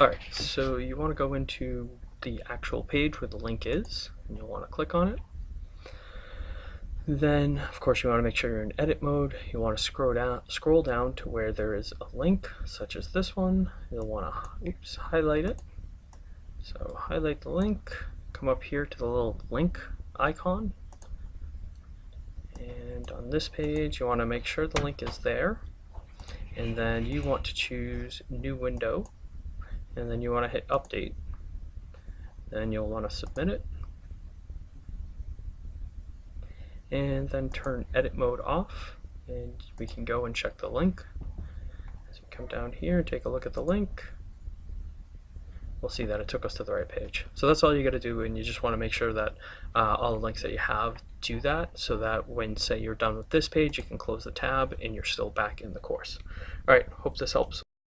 Alright, so you want to go into the actual page where the link is, and you'll want to click on it. Then, of course, you want to make sure you're in edit mode. You want to scroll down, scroll down to where there is a link, such as this one. You'll want to oops, highlight it. So highlight the link, come up here to the little link icon. And on this page, you want to make sure the link is there. And then you want to choose new window. And then you want to hit update. Then you'll want to submit it. and then turn edit mode off and we can go and check the link as we come down here and take a look at the link we'll see that it took us to the right page so that's all you got to do and you just want to make sure that uh, all the links that you have do that so that when say you're done with this page you can close the tab and you're still back in the course alright hope this helps